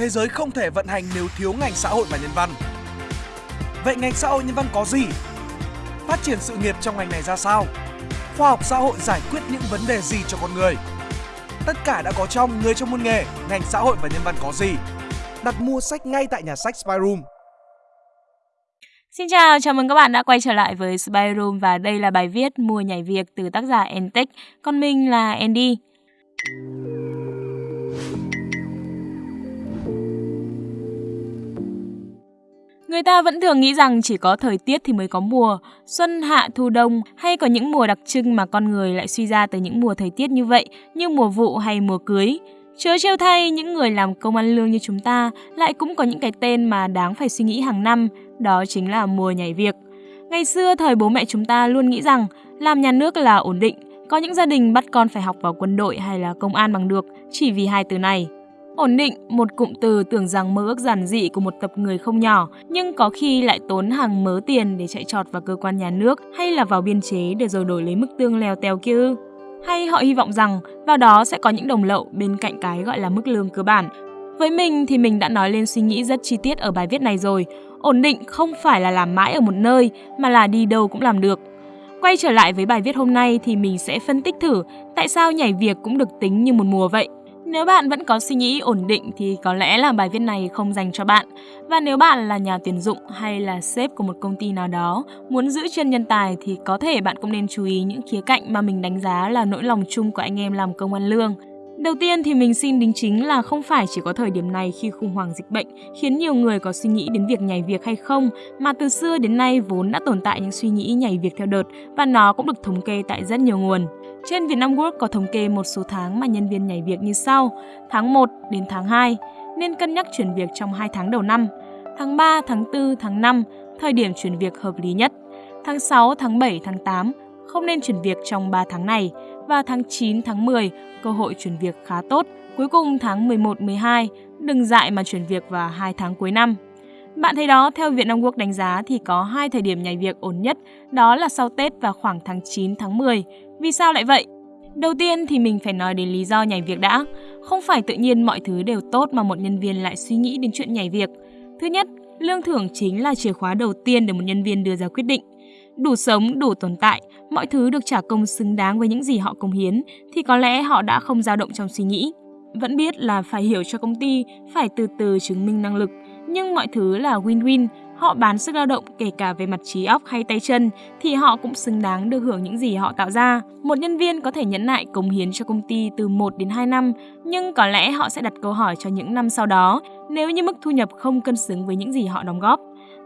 thế giới không thể vận hành nếu thiếu ngành xã hội và nhân văn. Vậy ngành xã hội nhân văn có gì? Phát triển sự nghiệp trong ngành này ra sao? Khoa học xã hội giải quyết những vấn đề gì cho con người? Tất cả đã có trong Người trong môn nghề, ngành xã hội và nhân văn có gì? Đặt mua sách ngay tại nhà sách Spyroom. Xin chào, chào mừng các bạn đã quay trở lại với Spyroom và đây là bài viết Mùa nhảy việc từ tác giả Entech. Còn mình là Andy. Người ta vẫn thường nghĩ rằng chỉ có thời tiết thì mới có mùa, xuân, hạ, thu, đông hay có những mùa đặc trưng mà con người lại suy ra từ những mùa thời tiết như vậy như mùa vụ hay mùa cưới. Chớ trêu thay, những người làm công ăn lương như chúng ta lại cũng có những cái tên mà đáng phải suy nghĩ hàng năm, đó chính là mùa nhảy việc. Ngày xưa thời bố mẹ chúng ta luôn nghĩ rằng làm nhà nước là ổn định, có những gia đình bắt con phải học vào quân đội hay là công an bằng được chỉ vì hai từ này. Ổn định, một cụm từ tưởng rằng mơ ước giản dị của một tập người không nhỏ, nhưng có khi lại tốn hàng mớ tiền để chạy trọt vào cơ quan nhà nước hay là vào biên chế để rồi đổi lấy mức tương leo teo kia ư. Hay họ hy vọng rằng vào đó sẽ có những đồng lậu bên cạnh cái gọi là mức lương cơ bản. Với mình thì mình đã nói lên suy nghĩ rất chi tiết ở bài viết này rồi. Ổn định không phải là làm mãi ở một nơi mà là đi đâu cũng làm được. Quay trở lại với bài viết hôm nay thì mình sẽ phân tích thử tại sao nhảy việc cũng được tính như một mùa vậy. Nếu bạn vẫn có suy nghĩ ổn định thì có lẽ là bài viết này không dành cho bạn. Và nếu bạn là nhà tuyển dụng hay là sếp của một công ty nào đó muốn giữ chân nhân tài thì có thể bạn cũng nên chú ý những khía cạnh mà mình đánh giá là nỗi lòng chung của anh em làm công ăn lương. Đầu tiên thì mình xin đính chính là không phải chỉ có thời điểm này khi khủng hoảng dịch bệnh khiến nhiều người có suy nghĩ đến việc nhảy việc hay không, mà từ xưa đến nay vốn đã tồn tại những suy nghĩ nhảy việc theo đợt và nó cũng được thống kê tại rất nhiều nguồn. Trên Vietnam Work có thống kê một số tháng mà nhân viên nhảy việc như sau: tháng 1 đến tháng 2 nên cân nhắc chuyển việc trong 2 tháng đầu năm, tháng 3, tháng 4, tháng 5 thời điểm chuyển việc hợp lý nhất, tháng 6, tháng 7, tháng 8 không nên chuyển việc trong 3 tháng này và tháng 9, tháng 10 cơ hội chuyển việc khá tốt. Cuối cùng tháng 11, 12 đừng dại mà chuyển việc vào 2 tháng cuối năm. Bạn thấy đó, theo viện đông quốc đánh giá thì có hai thời điểm nhảy việc ổn nhất, đó là sau Tết và khoảng tháng 9, tháng 10. Vì sao lại vậy? Đầu tiên thì mình phải nói đến lý do nhảy việc đã. Không phải tự nhiên mọi thứ đều tốt mà một nhân viên lại suy nghĩ đến chuyện nhảy việc. Thứ nhất, lương thưởng chính là chìa khóa đầu tiên để một nhân viên đưa ra quyết định. Đủ sống, đủ tồn tại, mọi thứ được trả công xứng đáng với những gì họ công hiến thì có lẽ họ đã không dao động trong suy nghĩ. Vẫn biết là phải hiểu cho công ty, phải từ từ chứng minh năng lực, nhưng mọi thứ là win-win, họ bán sức lao động kể cả về mặt trí óc hay tay chân thì họ cũng xứng đáng được hưởng những gì họ tạo ra. Một nhân viên có thể nhẫn nại cống hiến cho công ty từ 1 đến 2 năm, nhưng có lẽ họ sẽ đặt câu hỏi cho những năm sau đó nếu như mức thu nhập không cân xứng với những gì họ đóng góp.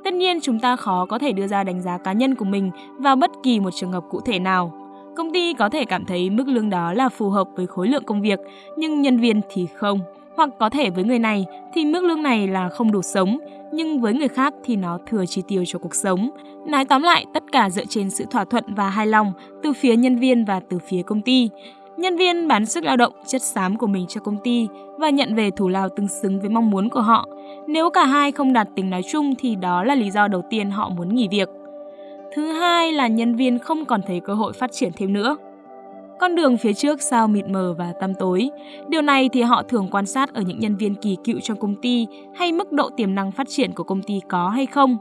Tất nhiên chúng ta khó có thể đưa ra đánh giá cá nhân của mình vào bất kỳ một trường hợp cụ thể nào. Công ty có thể cảm thấy mức lương đó là phù hợp với khối lượng công việc, nhưng nhân viên thì không. Hoặc có thể với người này thì mức lương này là không đủ sống, nhưng với người khác thì nó thừa chi tiêu cho cuộc sống. Nói tóm lại, tất cả dựa trên sự thỏa thuận và hài lòng từ phía nhân viên và từ phía công ty. Nhân viên bán sức lao động, chất xám của mình cho công ty và nhận về thủ lao tương xứng với mong muốn của họ. Nếu cả hai không đạt tính nói chung thì đó là lý do đầu tiên họ muốn nghỉ việc. Thứ hai là nhân viên không còn thấy cơ hội phát triển thêm nữa. Con đường phía trước sao mịt mờ và tăm tối. Điều này thì họ thường quan sát ở những nhân viên kỳ cựu trong công ty hay mức độ tiềm năng phát triển của công ty có hay không.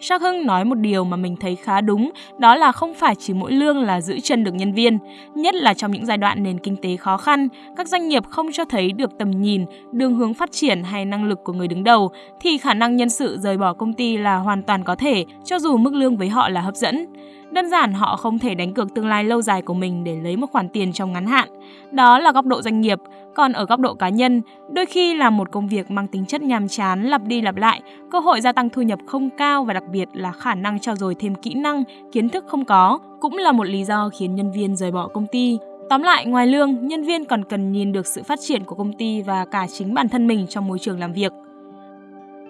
Sắc Hưng nói một điều mà mình thấy khá đúng, đó là không phải chỉ mỗi lương là giữ chân được nhân viên, nhất là trong những giai đoạn nền kinh tế khó khăn, các doanh nghiệp không cho thấy được tầm nhìn, đường hướng phát triển hay năng lực của người đứng đầu thì khả năng nhân sự rời bỏ công ty là hoàn toàn có thể, cho dù mức lương với họ là hấp dẫn. Đơn giản họ không thể đánh cược tương lai lâu dài của mình để lấy một khoản tiền trong ngắn hạn. Đó là góc độ doanh nghiệp, còn ở góc độ cá nhân, đôi khi là một công việc mang tính chất nhàm chán lặp đi lặp lại, cơ hội gia tăng thu nhập không cao và đặc biệt là khả năng trao dồi thêm kỹ năng, kiến thức không có, cũng là một lý do khiến nhân viên rời bỏ công ty. Tóm lại, ngoài lương, nhân viên còn cần nhìn được sự phát triển của công ty và cả chính bản thân mình trong môi trường làm việc.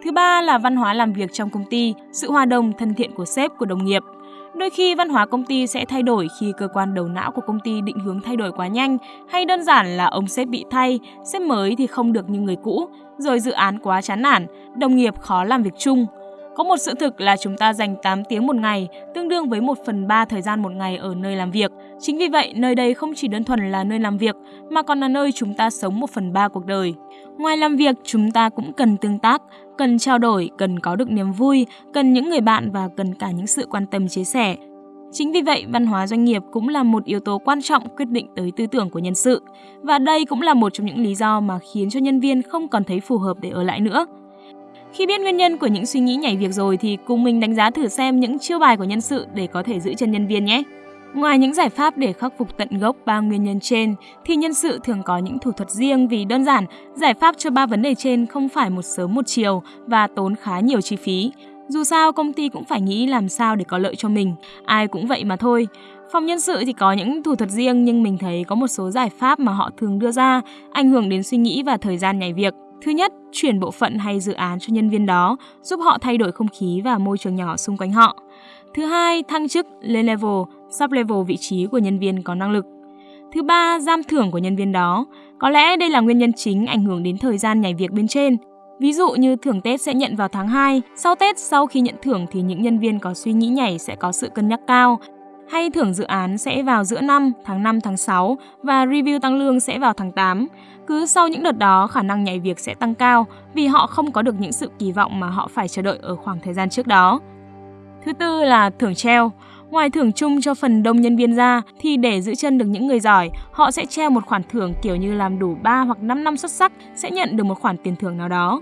Thứ ba là văn hóa làm việc trong công ty, sự hòa đồng thân thiện của sếp của đồng nghiệp. Đôi khi văn hóa công ty sẽ thay đổi khi cơ quan đầu não của công ty định hướng thay đổi quá nhanh hay đơn giản là ông sếp bị thay, sếp mới thì không được như người cũ, rồi dự án quá chán nản, đồng nghiệp khó làm việc chung. Có một sự thực là chúng ta dành 8 tiếng một ngày, tương đương với 1 phần 3 thời gian một ngày ở nơi làm việc. Chính vì vậy, nơi đây không chỉ đơn thuần là nơi làm việc, mà còn là nơi chúng ta sống 1 phần 3 cuộc đời. Ngoài làm việc, chúng ta cũng cần tương tác, cần trao đổi, cần có được niềm vui, cần những người bạn và cần cả những sự quan tâm chia sẻ. Chính vì vậy, văn hóa doanh nghiệp cũng là một yếu tố quan trọng quyết định tới tư tưởng của nhân sự. Và đây cũng là một trong những lý do mà khiến cho nhân viên không còn thấy phù hợp để ở lại nữa. Khi biết nguyên nhân của những suy nghĩ nhảy việc rồi thì cùng mình đánh giá thử xem những chiêu bài của nhân sự để có thể giữ chân nhân viên nhé. Ngoài những giải pháp để khắc phục tận gốc ba nguyên nhân trên, thì nhân sự thường có những thủ thuật riêng vì đơn giản, giải pháp cho ba vấn đề trên không phải một sớm một chiều và tốn khá nhiều chi phí. Dù sao công ty cũng phải nghĩ làm sao để có lợi cho mình, ai cũng vậy mà thôi. Phòng nhân sự thì có những thủ thuật riêng nhưng mình thấy có một số giải pháp mà họ thường đưa ra ảnh hưởng đến suy nghĩ và thời gian nhảy việc. Thứ nhất, chuyển bộ phận hay dự án cho nhân viên đó, giúp họ thay đổi không khí và môi trường nhỏ xung quanh họ. Thứ hai, thăng chức lên level, sub-level vị trí của nhân viên có năng lực. Thứ ba, giam thưởng của nhân viên đó. Có lẽ đây là nguyên nhân chính ảnh hưởng đến thời gian nhảy việc bên trên. Ví dụ như thưởng Tết sẽ nhận vào tháng 2, sau Tết sau khi nhận thưởng thì những nhân viên có suy nghĩ nhảy sẽ có sự cân nhắc cao. Hay thưởng dự án sẽ vào giữa năm, tháng 5, tháng 6 và review tăng lương sẽ vào tháng 8. Cứ sau những đợt đó khả năng nhảy việc sẽ tăng cao vì họ không có được những sự kỳ vọng mà họ phải chờ đợi ở khoảng thời gian trước đó. Thứ tư là thưởng treo. Ngoài thưởng chung cho phần đông nhân viên ra thì để giữ chân được những người giỏi, họ sẽ treo một khoản thưởng kiểu như làm đủ 3 hoặc 5 năm xuất sắc sẽ nhận được một khoản tiền thưởng nào đó.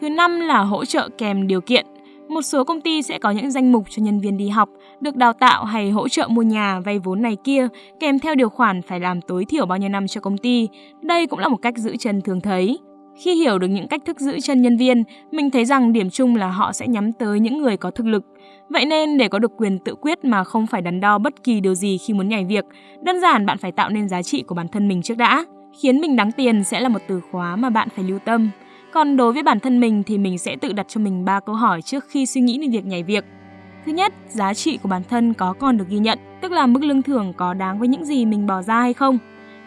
Thứ năm là hỗ trợ kèm điều kiện. Một số công ty sẽ có những danh mục cho nhân viên đi học, được đào tạo hay hỗ trợ mua nhà, vay vốn này kia, kèm theo điều khoản phải làm tối thiểu bao nhiêu năm cho công ty. Đây cũng là một cách giữ chân thường thấy. Khi hiểu được những cách thức giữ chân nhân viên, mình thấy rằng điểm chung là họ sẽ nhắm tới những người có thực lực. Vậy nên để có được quyền tự quyết mà không phải đắn đo bất kỳ điều gì khi muốn nhảy việc, đơn giản bạn phải tạo nên giá trị của bản thân mình trước đã. Khiến mình đáng tiền sẽ là một từ khóa mà bạn phải lưu tâm. Còn đối với bản thân mình thì mình sẽ tự đặt cho mình 3 câu hỏi trước khi suy nghĩ đến việc nhảy việc. Thứ nhất, giá trị của bản thân có còn được ghi nhận, tức là mức lương thưởng có đáng với những gì mình bỏ ra hay không.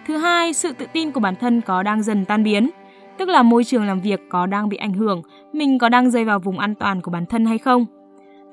Thứ hai, sự tự tin của bản thân có đang dần tan biến, tức là môi trường làm việc có đang bị ảnh hưởng, mình có đang rơi vào vùng an toàn của bản thân hay không.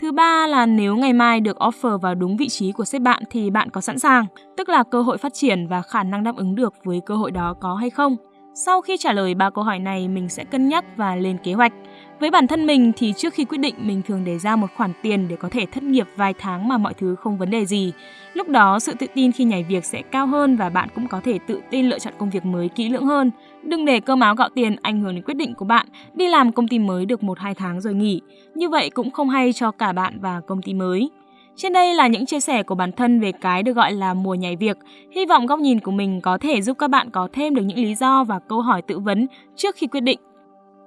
Thứ ba là nếu ngày mai được offer vào đúng vị trí của sếp bạn thì bạn có sẵn sàng, tức là cơ hội phát triển và khả năng đáp ứng được với cơ hội đó có hay không. Sau khi trả lời ba câu hỏi này, mình sẽ cân nhắc và lên kế hoạch. Với bản thân mình thì trước khi quyết định mình thường để ra một khoản tiền để có thể thất nghiệp vài tháng mà mọi thứ không vấn đề gì. Lúc đó sự tự tin khi nhảy việc sẽ cao hơn và bạn cũng có thể tự tin lựa chọn công việc mới kỹ lưỡng hơn. Đừng để cơm áo gạo tiền ảnh hưởng đến quyết định của bạn đi làm công ty mới được 1-2 tháng rồi nghỉ. Như vậy cũng không hay cho cả bạn và công ty mới. Trên đây là những chia sẻ của bản thân về cái được gọi là mùa nhảy việc. Hy vọng góc nhìn của mình có thể giúp các bạn có thêm được những lý do và câu hỏi tự vấn trước khi quyết định.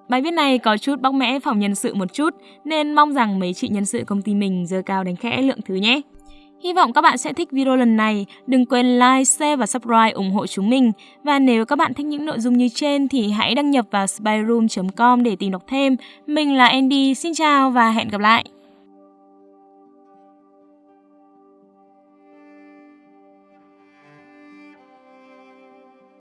Bài viết này có chút bóc mẽ phòng nhân sự một chút nên mong rằng mấy chị nhân sự công ty mình dơ cao đánh khẽ lượng thứ nhé. Hy vọng các bạn sẽ thích video lần này. Đừng quên like, share và subscribe ủng hộ chúng mình. Và nếu các bạn thích những nội dung như trên thì hãy đăng nhập vào spyroom.com để tìm đọc thêm. Mình là Andy, xin chào và hẹn gặp lại.